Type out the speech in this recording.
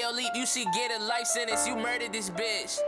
Ayo, leap, you should get a life sentence. You murdered this bitch.